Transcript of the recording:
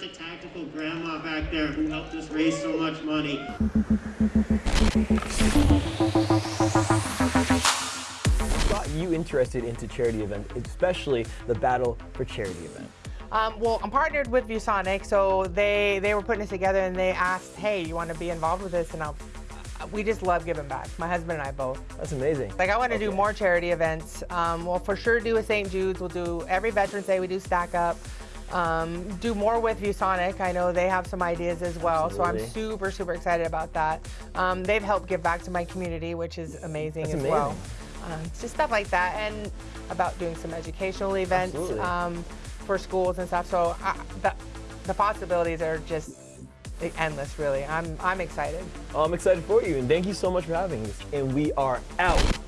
the tactical grandma back there who helped us raise so much money. got you interested into charity events, especially the Battle for Charity event? Um, well, I'm partnered with ViewSonic, so they they were putting this together and they asked, hey, you want to be involved with this? And I'll, we just love giving back. My husband and I both. That's amazing. Like I want to Okay. do more charity events. Um, we'll for sure do a St. Jude's. We'll do every Veterans Day. We do Stack Up. Um, do more with ViewSonic. I know they have some ideas as well, so I'm super super excited about that. Um, they've helped give back to my community, which is amazing That's as well. amazing. Um, just stuff like that, and about doing some educational events um, for schools and stuff. So I, the, the possibilities are just endless. Really, I'm I'm excited. I'm excited for you, and thank you so much for having us. And we are out.